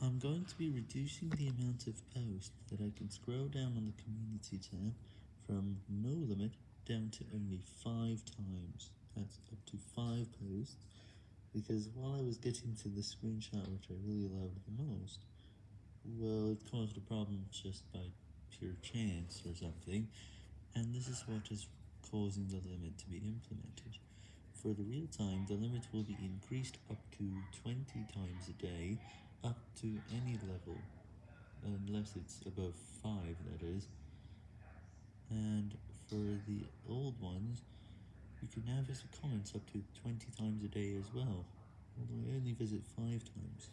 I'm going to be reducing the amount of posts that I can scroll down on the community tab from no limit down to only 5 times, that's up to 5 posts, because while I was getting to the screenshot which I really loved the most, well it caused a problem just by pure chance or something, and this is what is causing the limit to be implemented. For the real time, the limit will be increased up to 20 times a day, to any level, unless it's above 5 that is, and for the old ones, you can now visit comments up to 20 times a day as well, although I only visit 5 times.